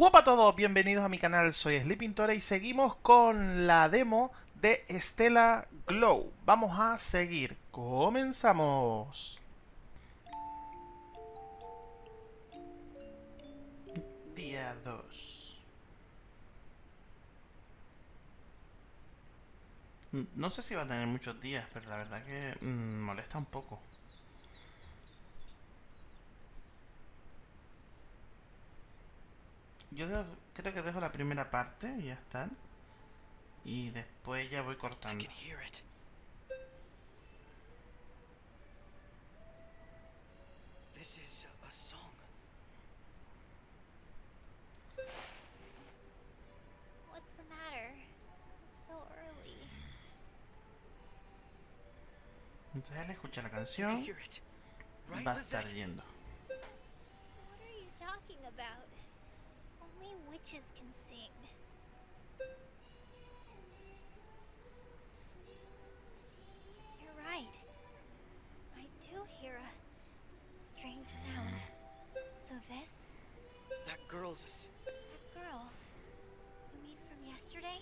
Hola a todos, bienvenidos a mi canal, soy Sleepintora y seguimos con la demo de Stella Glow. Vamos a seguir, comenzamos. Día 2. No sé si va a tener muchos días, pero la verdad que mmm, molesta un poco. Yo creo que dejo la primera parte y ya está. Y después ya voy cortando. This is a song. What's the matter? So early. Entonces él escucha la canción. Va a estar yendo. What are you talking about? Witches can sing. You're right. I do hear a strange sound. So this? That girl's a... That girl? You mean from yesterday?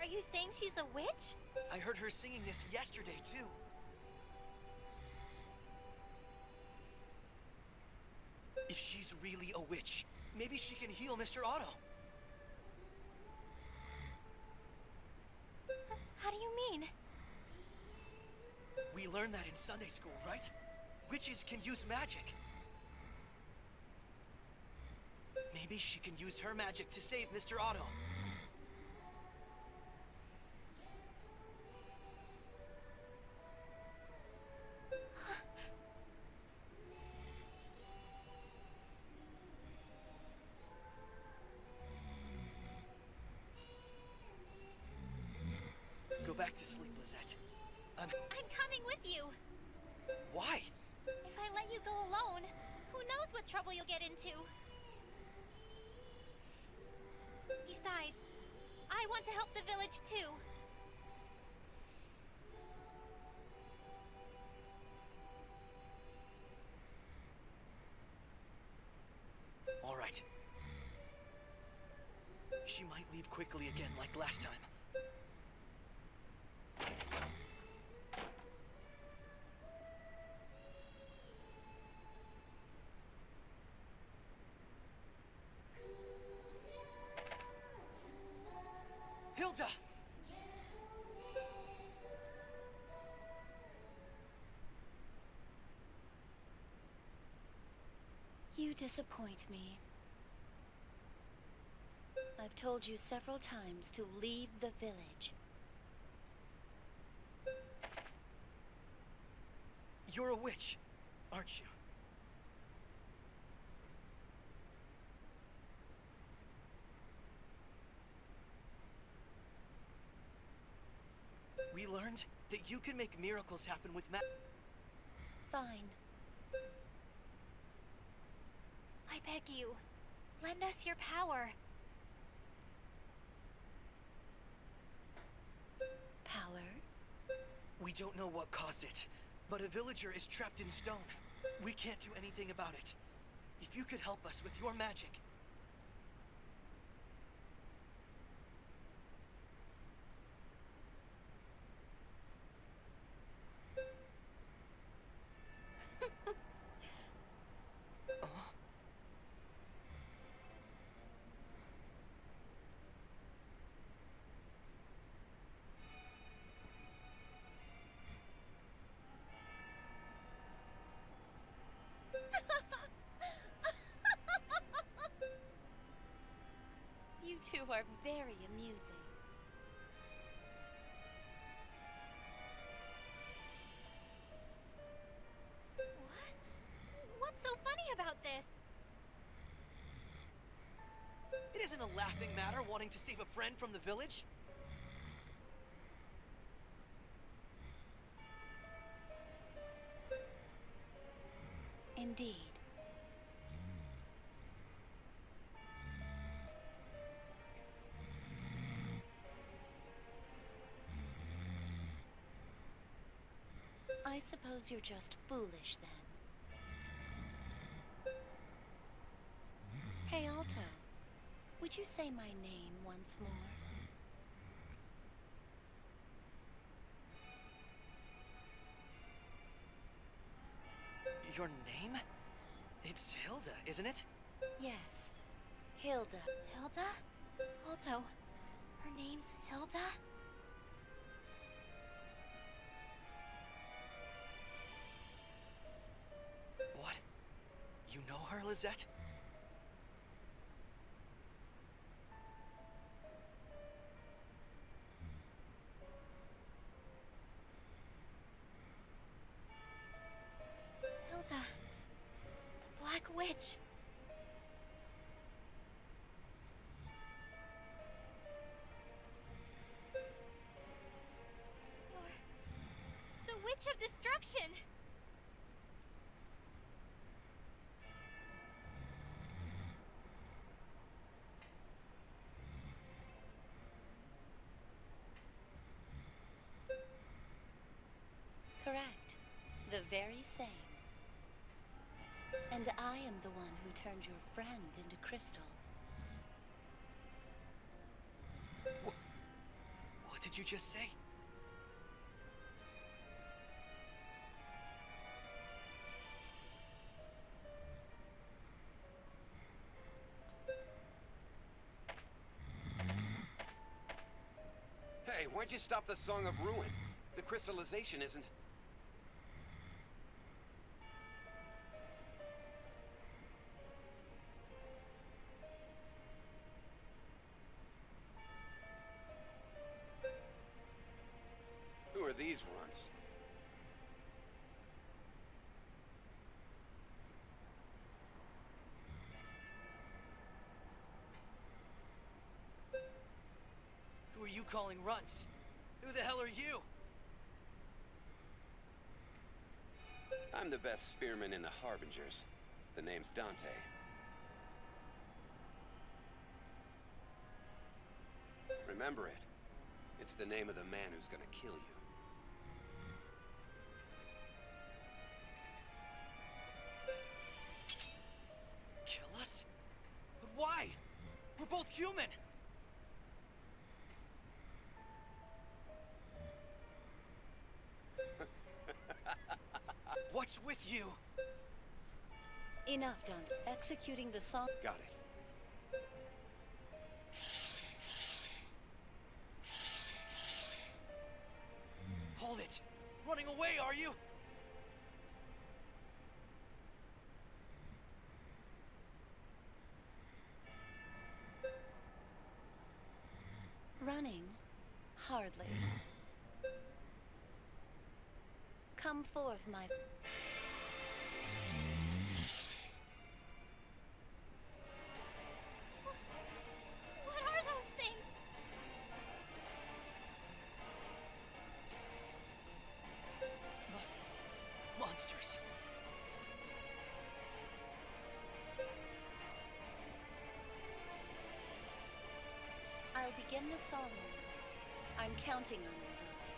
Are you saying she's a witch? I heard her singing this yesterday, too. If she's really a witch, Maybe she can heal Mr. Otto. How do you mean? We learned that in Sunday school, right? Witches can use magic. Maybe she can use her magic to save Mr. Otto. Coming with you. Why? If I let you go alone, who knows what trouble you'll get into. Besides, I want to help the village too. Disappoint me. I've told you several times to leave the village. You're a witch, aren't you? We learned that you can make miracles happen with ma- Fine. I beg you, lend us your power. Power? We don't know what caused it, but a villager is trapped in stone. We can't do anything about it. If you could help us with your magic, are very amusing. What? What's so funny about this? It isn't a laughing matter wanting to save a friend from the village. Indeed. Suppose you're just foolish then. Hey, Alto. Would you say my name once more? Your name? It's Hilda, isn't it? Yes. Hilda. Hilda? Alto, her name's Hilda? Hilda. The Black Witch. The Witch of Destruction! Correct. The very same. And I am the one who turned your friend into Crystal. What what did you just say? Hey, why'd you stop the Song of Ruin? The crystallization isn't... you calling runts? Who the hell are you? I'm the best spearman in the Harbingers. The name's Dante. Remember it. It's the name of the man who's gonna kill you. Kill us? But why? We're both human! With you? Enough, Dante. Executing the song. Got it. Hold it! Running away, are you? Running? Hardly. Come forth, my... I'll begin the song now. I'm counting on you, Dante.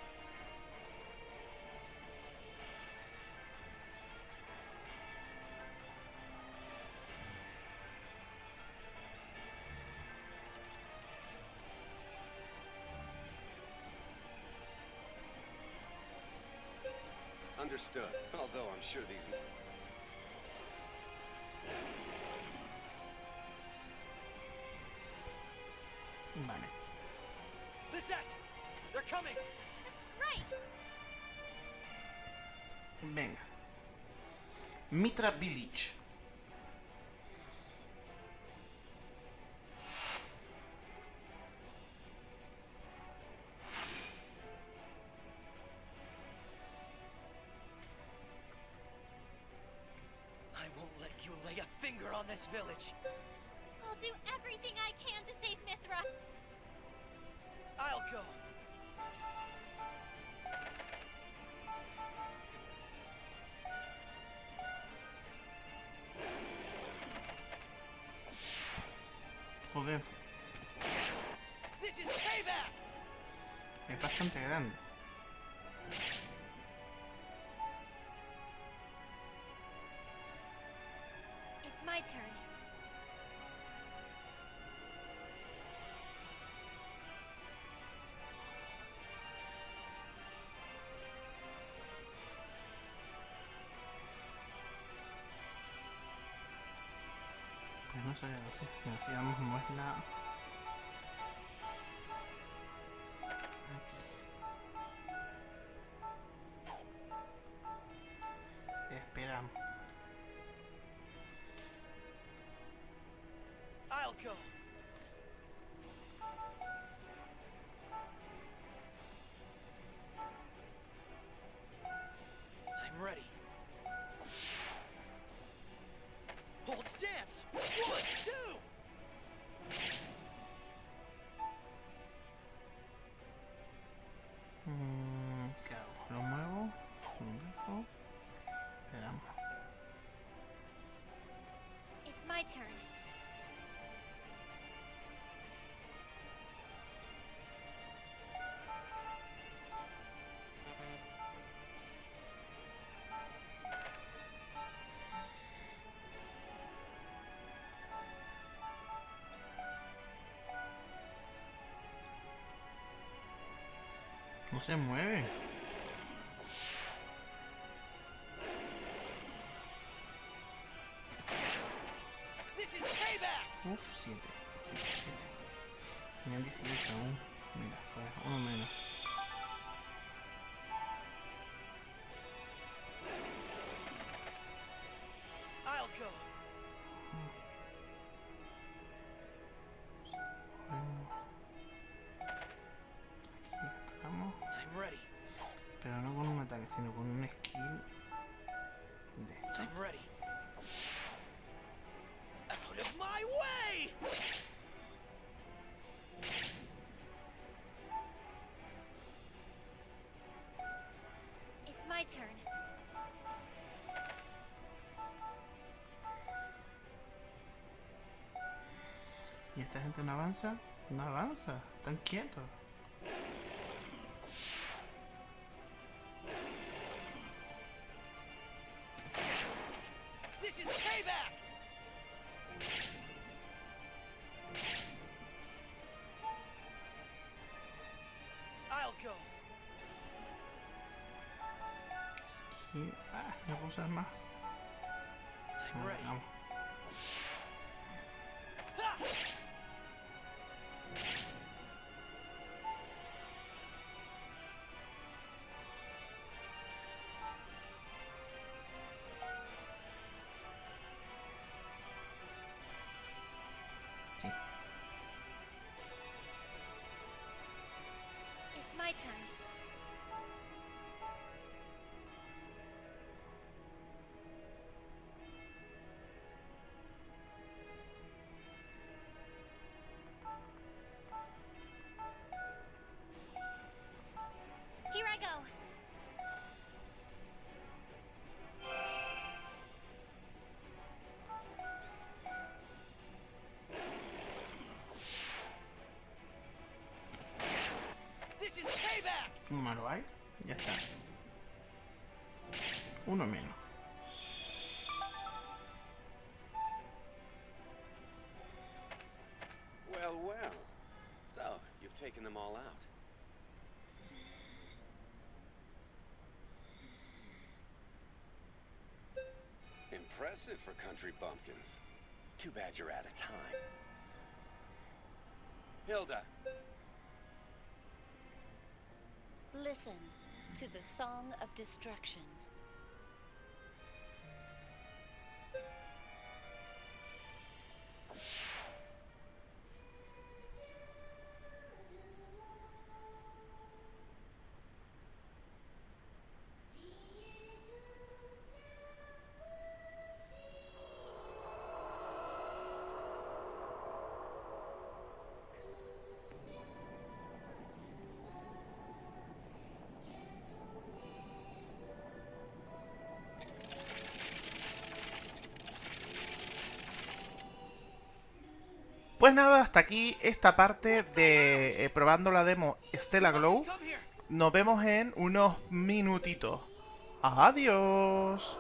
Understood. Although I'm sure these... money. Lisette! Mitra Bilic. I'll do everything I can to save Mithra. I'll go! Joder, This is payback! es bastante grande. No sabía así. Mira, si vamos a moverla. Aquí. Esperamos. I'll go. Turn. No se mueve. Uf, 7. 7, 7. Tenían 18 aún. Mira, fue uno menos. My way! It's my turn. Y esta gente no avanza. No avanza. Están quietos. Skill. Ah, ya puedo usar más. I'm. Vamos. It's my turn. Ya está. Uno menos. Well, well. So, you've taken them all out. Impressive for country bumpkins. Too bad you're out of time. Hilda, Listen to the Song of Destruction. Pues nada, hasta aquí esta parte de eh, probando la demo Stella Glow. Nos vemos en unos minutitos. Adiós.